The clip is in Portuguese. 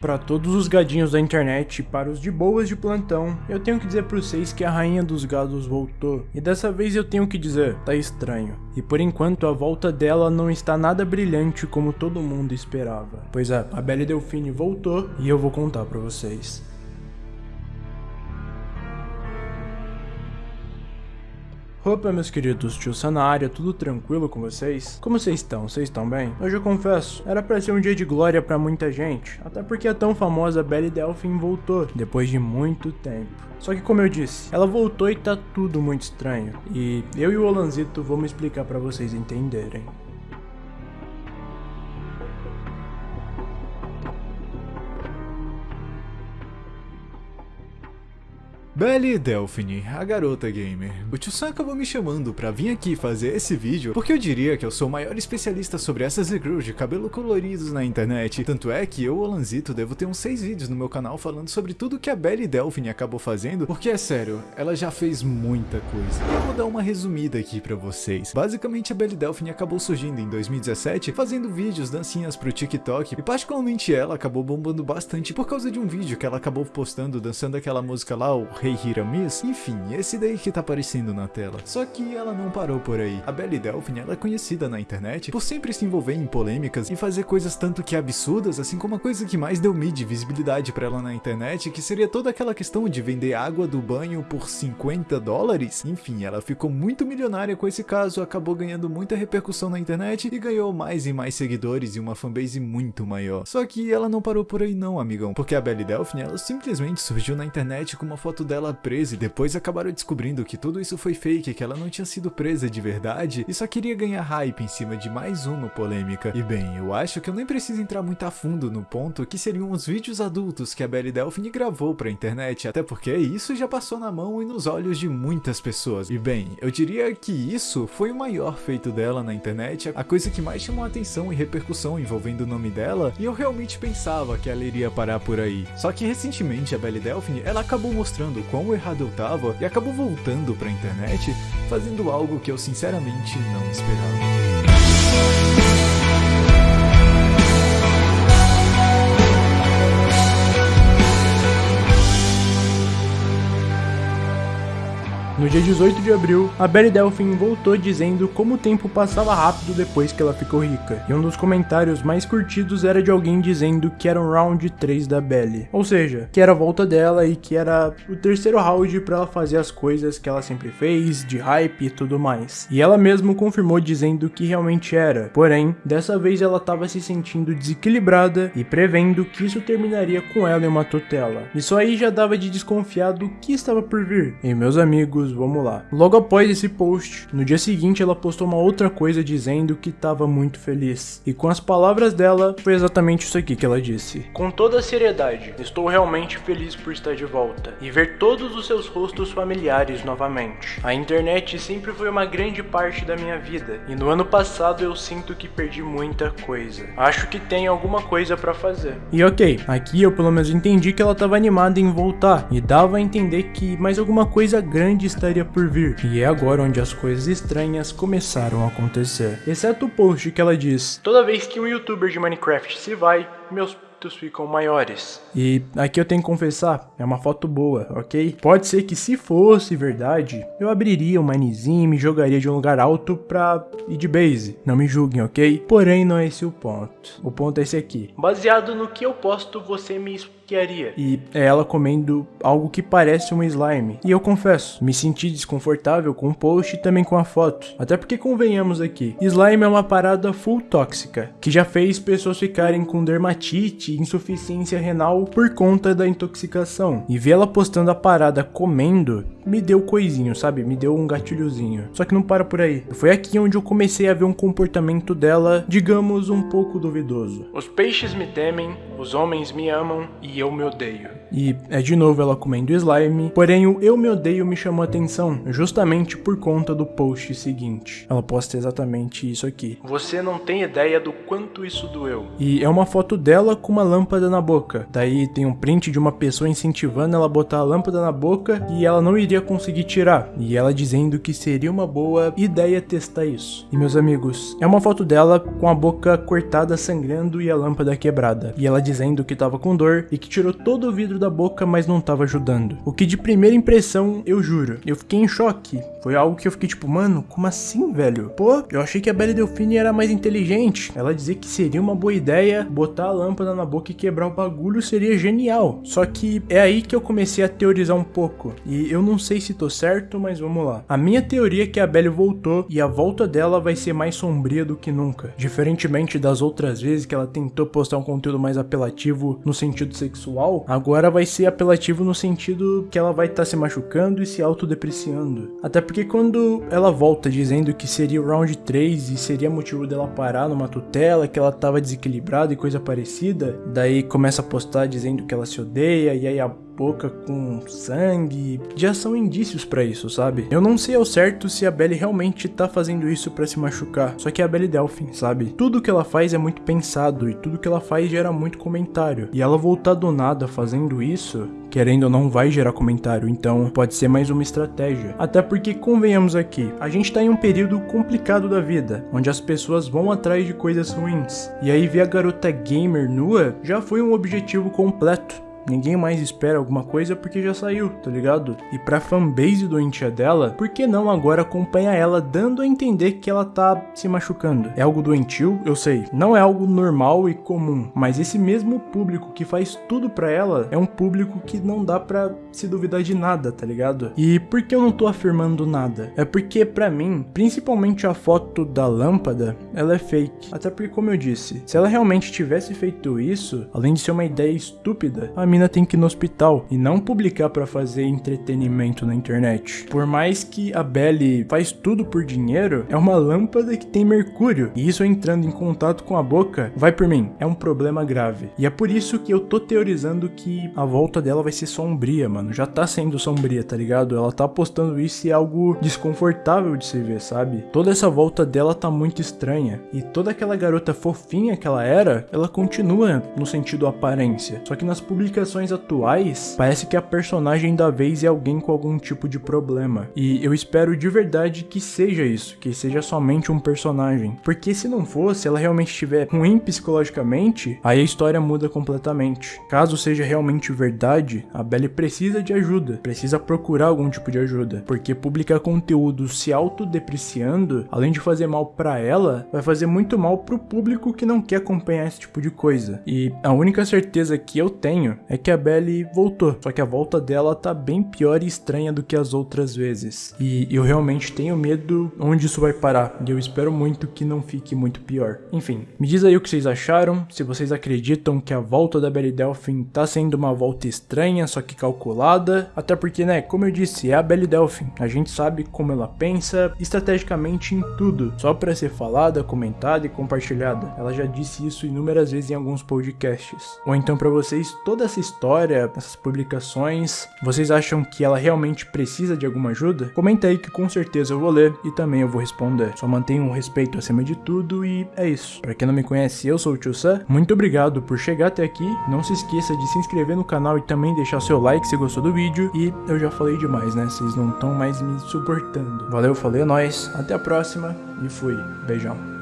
Para todos os gadinhos da internet e para os de boas de plantão, eu tenho que dizer para vocês que a rainha dos gados voltou. E dessa vez eu tenho que dizer, tá estranho. E por enquanto a volta dela não está nada brilhante como todo mundo esperava. Pois é, a Belle Delfine voltou e eu vou contar para vocês. Opa, meus queridos, tio na área, tudo tranquilo com vocês? Como vocês estão? Vocês estão bem? Hoje eu confesso, era pra ser um dia de glória pra muita gente, até porque a tão famosa Belle Delphine voltou, depois de muito tempo. Só que como eu disse, ela voltou e tá tudo muito estranho, e eu e o Olanzito vamos explicar pra vocês entenderem. Belle Delphine, a garota gamer. O tio Sam acabou me chamando pra vir aqui fazer esse vídeo porque eu diria que eu sou o maior especialista sobre essas girls de cabelo coloridos na internet. Tanto é que eu, Olanzito, devo ter uns 6 vídeos no meu canal falando sobre tudo que a Belle Delphine acabou fazendo, porque é sério, ela já fez muita coisa. Eu vou dar uma resumida aqui pra vocês. Basicamente a Belle Delphine acabou surgindo em 2017 fazendo vídeos, dancinhas pro TikTok e particularmente ela acabou bombando bastante por causa de um vídeo que ela acabou postando dançando aquela música lá, o Hiramis, enfim, esse daí que tá aparecendo na tela. Só que ela não parou por aí. A Belle Delphine ela é conhecida na internet por sempre se envolver em polêmicas e fazer coisas tanto que absurdas, assim como a coisa que mais deu mídia visibilidade para ela na internet, que seria toda aquela questão de vender água do banho por 50 dólares. Enfim, ela ficou muito milionária com esse caso, acabou ganhando muita repercussão na internet e ganhou mais e mais seguidores e uma fanbase muito maior. Só que ela não parou por aí não, amigão, porque a Belle Delphine ela simplesmente surgiu na internet com uma foto dela ela presa e depois acabaram descobrindo que tudo isso foi fake, que ela não tinha sido presa de verdade e só queria ganhar hype em cima de mais uma polêmica. E bem, eu acho que eu nem preciso entrar muito a fundo no ponto que seriam os vídeos adultos que a Belle Delphine gravou pra internet, até porque isso já passou na mão e nos olhos de muitas pessoas. E bem, eu diria que isso foi o maior feito dela na internet, a coisa que mais chamou atenção e repercussão envolvendo o nome dela, e eu realmente pensava que ela iria parar por aí. Só que recentemente a Belle Delphine, ela acabou mostrando quão errado eu tava e acabou voltando pra internet fazendo algo que eu sinceramente não esperava. No dia 18 de abril, a Belle Delphine voltou dizendo como o tempo passava rápido depois que ela ficou rica, e um dos comentários mais curtidos era de alguém dizendo que era um round 3 da Belle, ou seja, que era a volta dela e que era o terceiro round para ela fazer as coisas que ela sempre fez, de hype e tudo mais. E ela mesma confirmou dizendo que realmente era, porém, dessa vez ela estava se sentindo desequilibrada e prevendo que isso terminaria com ela em uma tutela. Isso aí já dava de desconfiar do que estava por vir. E meus amigos, amigos, vamos lá. Logo após esse post, no dia seguinte ela postou uma outra coisa dizendo que estava muito feliz. E com as palavras dela, foi exatamente isso aqui que ela disse. Com toda a seriedade, estou realmente feliz por estar de volta e ver todos os seus rostos familiares novamente. A internet sempre foi uma grande parte da minha vida e no ano passado eu sinto que perdi muita coisa. Acho que tem alguma coisa para fazer. E ok, aqui eu pelo menos entendi que ela estava animada em voltar e dava a entender que mais alguma coisa grande estaria por vir, e é agora onde as coisas estranhas começaram a acontecer. Exceto o post que ela diz: Toda vez que um youtuber de Minecraft se vai, meus ficam maiores. E aqui eu tenho que confessar, é uma foto boa, ok? Pode ser que se fosse verdade, eu abriria uma Minezinho e me jogaria de um lugar alto pra ir de base. Não me julguem, ok? Porém, não é esse o ponto. O ponto é esse aqui. Baseado no que eu posto, você me e é ela comendo algo que parece um slime. E eu confesso, me senti desconfortável com o post e também com a foto. Até porque convenhamos aqui, slime é uma parada full tóxica, que já fez pessoas ficarem com dermatite e insuficiência renal por conta da intoxicação. E ver ela postando a parada comendo me deu coisinho, sabe? Me deu um gatilhozinho. Só que não para por aí. Foi aqui onde eu comecei a ver um comportamento dela, digamos, um pouco duvidoso. Os peixes me temem, os homens me amam e e eu me odeio. E é de novo ela comendo slime, porém o eu me odeio me chamou a atenção, justamente por conta do post seguinte. Ela posta exatamente isso aqui. Você não tem ideia do quanto isso doeu. E é uma foto dela com uma lâmpada na boca. Daí tem um print de uma pessoa incentivando ela a botar a lâmpada na boca e ela não iria conseguir tirar. E ela dizendo que seria uma boa ideia testar isso. E meus amigos, é uma foto dela com a boca cortada, sangrando e a lâmpada quebrada. E ela dizendo que tava com dor e que tirou todo o vidro da boca, mas não tava ajudando. O que de primeira impressão, eu juro, eu fiquei em choque. Foi algo que eu fiquei tipo, mano, como assim, velho? Pô, eu achei que a Belle Delfine era mais inteligente. Ela dizia que seria uma boa ideia botar a lâmpada na boca e quebrar o bagulho seria genial. Só que é aí que eu comecei a teorizar um pouco. E eu não sei se tô certo, mas vamos lá. A minha teoria é que a Belle voltou e a volta dela vai ser mais sombria do que nunca. Diferentemente das outras vezes que ela tentou postar um conteúdo mais apelativo no sentido sexual, agora vai ser apelativo no sentido que ela vai estar tá se machucando e se autodepreciando. Até porque quando ela volta dizendo que seria o round 3 e seria motivo dela parar numa tutela, que ela tava desequilibrada e coisa parecida, daí começa a postar dizendo que ela se odeia e aí a boca com sangue. Já são indícios para isso, sabe? Eu não sei ao certo se a Belle realmente tá fazendo isso para se machucar. Só que é a Belle Delphine, sabe? Tudo que ela faz é muito pensado e tudo que ela faz gera muito comentário. E ela voltar do nada fazendo isso, querendo ou não vai gerar comentário, então pode ser mais uma estratégia. Até porque convenhamos aqui, a gente tá em um período complicado da vida, onde as pessoas vão atrás de coisas ruins. E aí ver a garota gamer nua já foi um objetivo completo. Ninguém mais espera alguma coisa porque já saiu, tá ligado? E pra fanbase doentia dela, por que não agora acompanha ela dando a entender que ela tá se machucando? É algo doentio? Eu sei. Não é algo normal e comum, mas esse mesmo público que faz tudo pra ela é um público que não dá pra se duvidar de nada, tá ligado? E por que eu não tô afirmando nada? É porque pra mim, principalmente a foto da lâmpada, ela é fake. Até porque como eu disse, se ela realmente tivesse feito isso, além de ser uma ideia estúpida, a mina tem que ir no hospital e não publicar para fazer entretenimento na internet. Por mais que a Belly faz tudo por dinheiro, é uma lâmpada que tem mercúrio e isso entrando em contato com a boca, vai por mim, é um problema grave. E é por isso que eu tô teorizando que a volta dela vai ser sombria, mano. Já tá sendo sombria, tá ligado? Ela tá postando isso e é algo desconfortável de se ver, sabe? Toda essa volta dela tá muito estranha e toda aquela garota fofinha que ela era, ela continua no sentido aparência. Só que nas publicações publicações atuais, parece que a personagem da vez é alguém com algum tipo de problema. E eu espero de verdade que seja isso, que seja somente um personagem. Porque se não fosse, ela realmente estiver ruim psicologicamente, aí a história muda completamente. Caso seja realmente verdade, a Belly precisa de ajuda, precisa procurar algum tipo de ajuda. Porque publicar conteúdo se autodepreciando, além de fazer mal para ela, vai fazer muito mal pro público que não quer acompanhar esse tipo de coisa. E a única certeza que eu tenho é que a Belly voltou, só que a volta dela tá bem pior e estranha do que as outras vezes. E eu realmente tenho medo onde isso vai parar, e eu espero muito que não fique muito pior. Enfim, me diz aí o que vocês acharam, se vocês acreditam que a volta da Belly Delphine tá sendo uma volta estranha, só que calculada, até porque, né, como eu disse, é a Belly Delphine, a gente sabe como ela pensa estrategicamente em tudo, só para ser falada, comentada e compartilhada. Ela já disse isso inúmeras vezes em alguns podcasts. Ou então para vocês, toda essa história, essas publicações, vocês acham que ela realmente precisa de alguma ajuda? Comenta aí que com certeza eu vou ler e também eu vou responder. Só mantenha um respeito acima de tudo e é isso. Para quem não me conhece, eu sou o Tio Sam. Muito obrigado por chegar até aqui. Não se esqueça de se inscrever no canal e também deixar seu like se gostou do vídeo. E eu já falei demais, né? Vocês não estão mais me suportando. Valeu, falei, é nóis. Até a próxima e fui. Beijão.